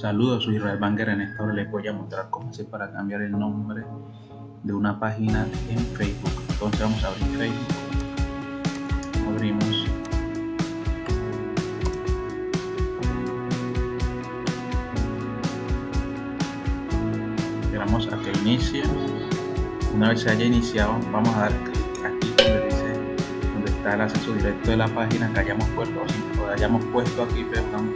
Saludos, soy Israel Banger. En esta hora les voy a mostrar cómo hacer para cambiar el nombre de una página en Facebook. Entonces vamos a abrir Facebook. Abrimos. Esperamos a que inicie. Una vez se haya iniciado, vamos a dar clic aquí donde dice donde está el acceso directo de la página que hayamos puesto o hayamos puesto aquí, perdón,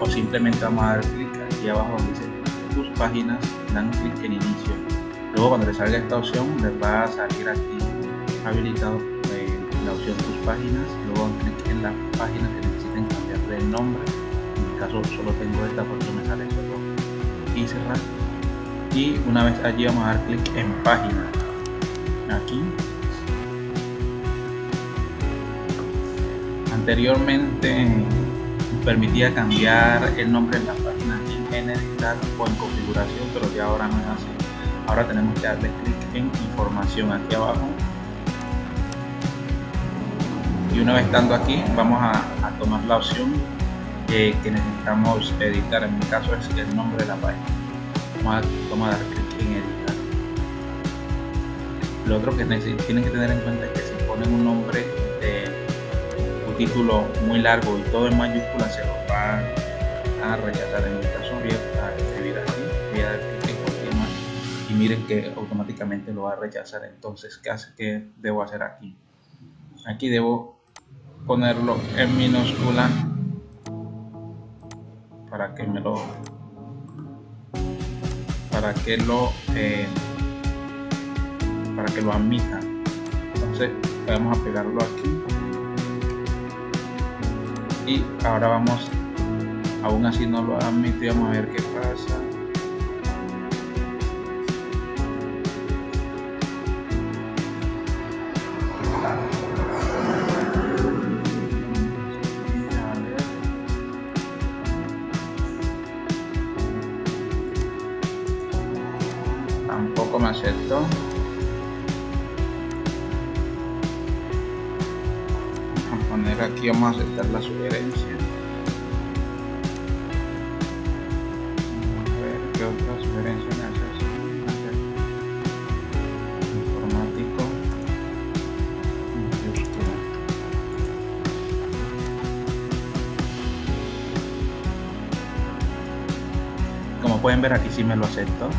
o simplemente vamos a dar clic abajo donde dice tus páginas, dan clic en inicio. Luego cuando les salga esta opción les va a salir aquí habilitado eh, la opción tus páginas, luego dan clic en la página que necesiten cambiarle el nombre. En mi caso solo tengo esta porque me sale solo y cerrar. Y una vez allí vamos a dar clic en página. Aquí anteriormente permitía cambiar el nombre de la página en editar o en configuración pero ya ahora no es así. Ahora tenemos que darle clic en información aquí abajo. Y una vez estando aquí vamos a, tomar la opción que necesitamos editar. En mi caso es el nombre de la página. Vamos a, dar clic en editar. Lo otro que tienen que tener en cuenta es que si ponen un nombre título muy largo y todo en mayúscula se lo va a rechazar en que automáticamente lo va a rechazar entonces ¿qué, hace, qué debo hacer aquí? aquí debo ponerlo en minúscula para que me lo para que lo eh, para que lo admita. Entonces vamos a pegarlo aquí. Y ahora vamos aún así no lo admite vamos a ver qué pasa tampoco me aceptó poner aquí vamos a aceptar la sugerencia. A ver qué otra sugerencia me hace informático. Como pueden ver aquí sí me lo acepto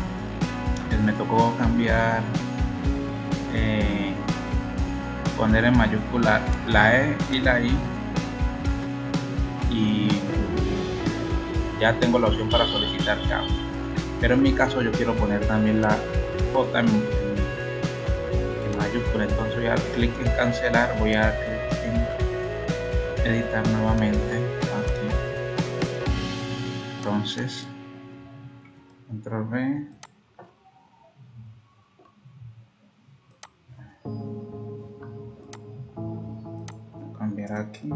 me tocó cambiar eh, poner en mayúscula la E y la I y ya tengo la opción para solicitar cambio pero en mi caso yo quiero poner también la J en, mayúscula. Entonces voy a clic en cancelar voy a editar nuevamente. Aquí. Entonces control Aquí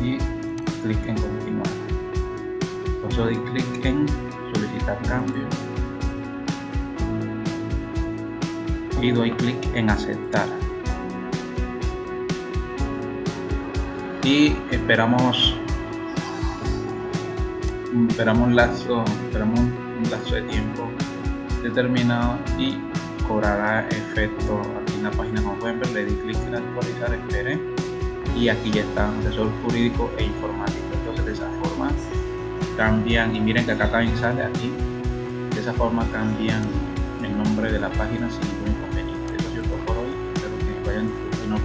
y clic en continuar. Entonces doy clic en solicitar cambio. Y doy clic en aceptar. Y esperamos esperamos un lazo esperamos un lazo de tiempo determinado y cobrará efecto aquí en la página. Como pueden ver le di clic en actualizar espere. Y aquí ya está asesor jurídico e informático. Entonces de esa forma cambian y miren que acá también sale aquí de esa forma cambian el nombre de la página sin ningún inconveniente. Eso es todo por hoy. Espero que vayan no